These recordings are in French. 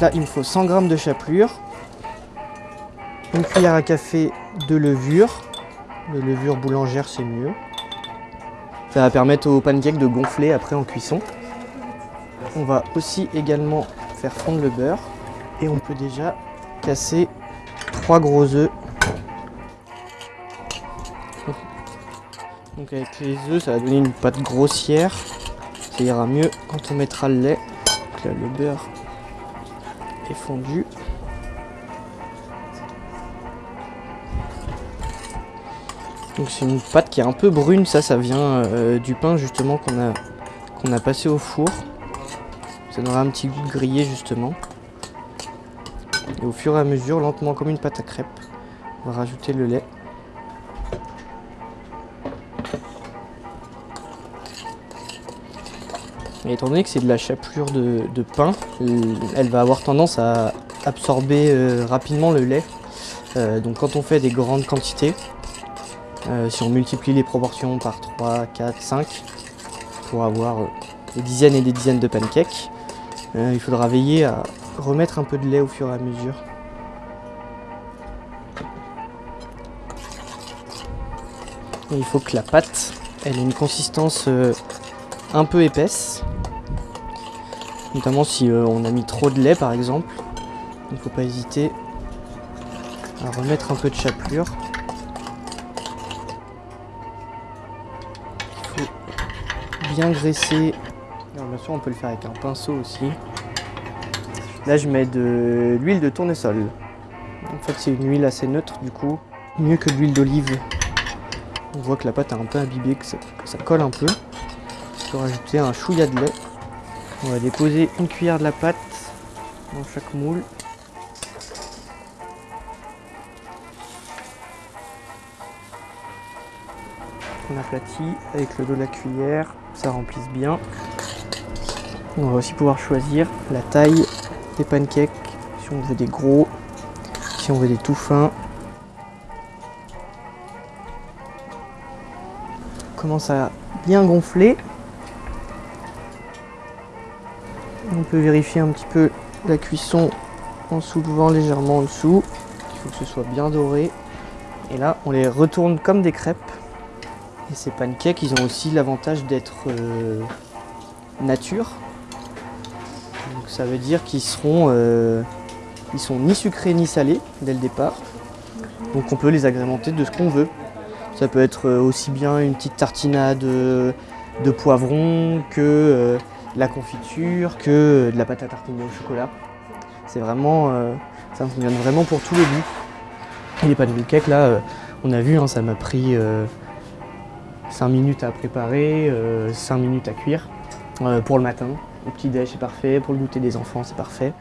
Là, il me faut 100 g de chapelure, une cuillère à café de levure. De levure boulangère, c'est mieux. Ça va permettre au pancake de gonfler après en cuisson. On va aussi également faire fondre le beurre. Et on peut déjà casser trois gros œufs. Donc avec les œufs, ça va donner une pâte grossière. Ça ira mieux quand on mettra le lait. Là, le beurre fondu. Donc c'est une pâte qui est un peu brune, ça, ça vient euh, du pain justement qu'on a, qu'on a passé au four. Ça donnera un petit goût de grillé justement. Et au fur et à mesure, lentement comme une pâte à crêpes, on va rajouter le lait. Et étant donné que c'est de la chapelure de, pain, elle va avoir tendance à absorber euh, rapidement le lait. Euh, donc quand on fait des grandes quantités, euh, si on multiplie les proportions par 3, 4, 5, pour avoir euh, des dizaines et des dizaines de pancakes, euh, il faudra veiller à remettre un peu de lait au fur et à mesure. il faut que la pâte ait une consistance un peu épaisse, notamment si on a mis trop de lait par exemple. Il ne faut pas hésiter à remettre un peu de chapelure. bien graisser. bien sûr, on peut le faire avec un pinceau aussi. Là, je mets de l'huile de tournesol. En fait, c'est une huile assez neutre, du coup, mieux que l'huile d'olive. On voit que la pâte a un peu imbibé, que ça, colle un peu. On peut rajouter un chouïa de lait. On va déposer une cuillère de la pâte dans chaque moule. On aplatit avec le dos de la cuillère ça remplisse bien. On va aussi pouvoir choisir la taille des pancakes, si on veut des gros, si on veut des tout fins. On commence à bien gonfler. On peut vérifier un petit peu la cuisson en soulevant légèrement en dessous. Il faut que ce soit bien doré. Et là, on les retourne comme des crêpes. Et ces pancakes, ils ont aussi l'avantage d'être euh, nature. Donc ça veut dire qu'ils seront, euh, sont ni sucrés ni salés dès le départ. Donc on peut les agrémenter de ce qu'on veut. Ça peut être euh, aussi bien une petite tartinade de poivron que la confiture, que de la pâte à tartiner au chocolat. C'est vraiment, ça fonctionne vraiment pour tous les goûts. Et les pancakes là, on a vu, hein, ça m'a pris 5 minutes à préparer, 5 euh, minutes à cuire. Euh, pour le matin, au petit déj c'est parfait, pour le goûter des enfants c'est parfait.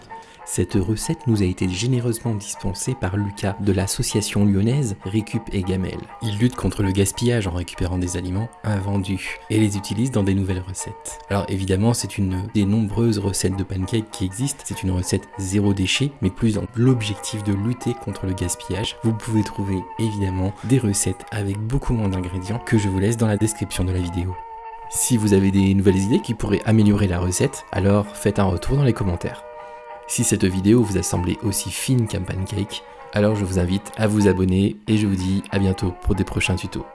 Cette recette nous a été généreusement dispensée par Lucas de l'association lyonnaise Récup et Gamelle. Il lutte contre le gaspillage en récupérant des aliments invendus et les utilise dans des nouvelles recettes. Alors évidemment c'est une des nombreuses recettes de pancakes qui existent, c'est une recette zéro déchet mais plus dans l'objectif de lutter contre le gaspillage. Vous pouvez trouver évidemment des recettes avec beaucoup moins d'ingrédients que je vous laisse dans la description de la vidéo. Si vous avez des nouvelles idées qui pourraient améliorer la recette, alors faites un retour dans les commentaires. Si cette vidéo vous a semblé aussi fine qu'un pancake, alors je vous invite à vous abonner et je vous dis à bientôt pour des prochains tutos.